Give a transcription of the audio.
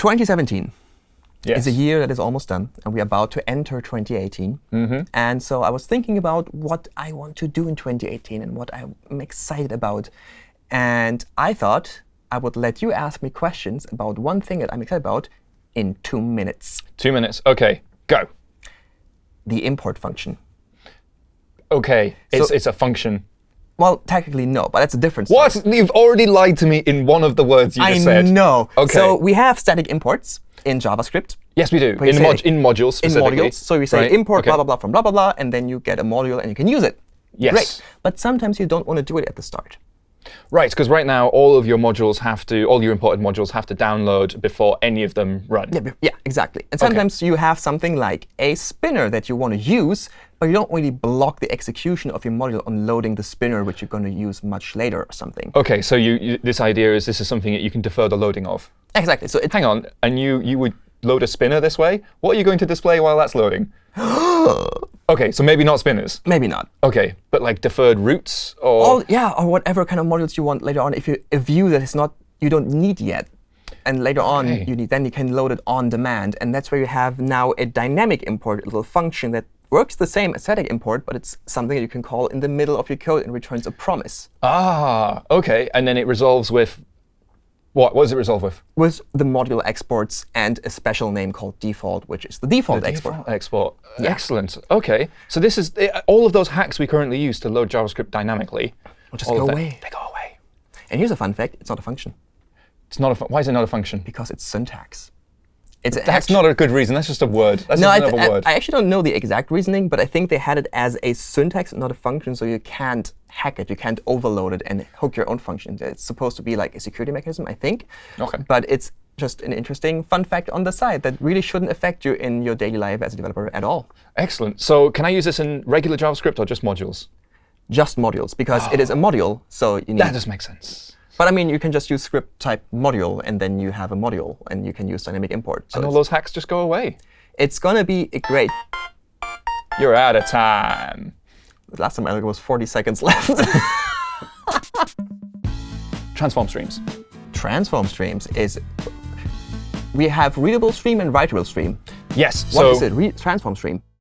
2017 Yes. is a year that is almost done, and we're about to enter 2018. Mm-hmm. And so I was thinking about what I want to do in 2018 and what I'm excited about. And I thought I would let you ask me questions about one thing that I'm excited about in two minutes. Two minutes. OK, go. The import function. OK, it's, So- it's a function. Well, technically, no, but that's a difference. What? You've already lied to me in one of the words you I just said. know. OK. So we have static imports in JavaScript. yes, we do. In, mod in modules in modules. So you say Right, import OK. blah, blah, blah from blah, blah, blah, and then you get a module and you can use it. Yes. Great. But sometimes you don't want to do it at the start. Right, because right now all of your modules have to, all your imported modules have to download before any of them run. Yeah, yeah, exactly. And sometimes you have something like a spinner that you want to use, but you don't really block the execution of your module on loading the spinner, which you're going to use much later or something. OK, so you, you, this idea is this is something that you can defer the loading of. Exactly. So it, Hang on, and you, you would load a spinner this way? What are you going to display while that's loading? OK, so maybe not spinners. maybe not. OK, but like deferred routes or All, yeah, or whatever kind of modules you want later on. If you a view that is not you don't need yet, and later on Okay. you need, then you can load it on demand, and that's where you have now a dynamic import, a little function that works the same as static import, but it's something that you can call in the middle of your code and returns a promise. Ah, OK, and then it resolves with what? What does it resolve with? with the module exports and a special name called default, which is the default export. Default export. Excellent. OK, so this is eh, all of those hacks we currently use to load JavaScript dynamically. just go away. They go away. And here's a fun fact: it's not a function It's not a. Why is it not a function? because it's syntax. It's That's not a good reason. That's just a word. That's No, I, just word. I actually don't know the exact reasoning, but I think they had it as a syntax, not a function, so you can't hack it. You can't overload it and hook your own function. It's supposed to be like a security mechanism, I think. OK. But it's just an interesting fun fact on the side that really shouldn't affect you in your daily life as a developer at all. Excellent. So can I use this in regular JavaScript or just modules? Just modules, because it is a module, so you need That does make sense. But I mean, you can just use script type module, and then you have a module, and you can use dynamic import. So And all those hacks just go away. it's going to be a great. You're out of time. The last time I looked, it was 40 seconds left. Transform streams. Transform streams is. We have readable stream and writable stream. Yes. What so is it? Re transform stream.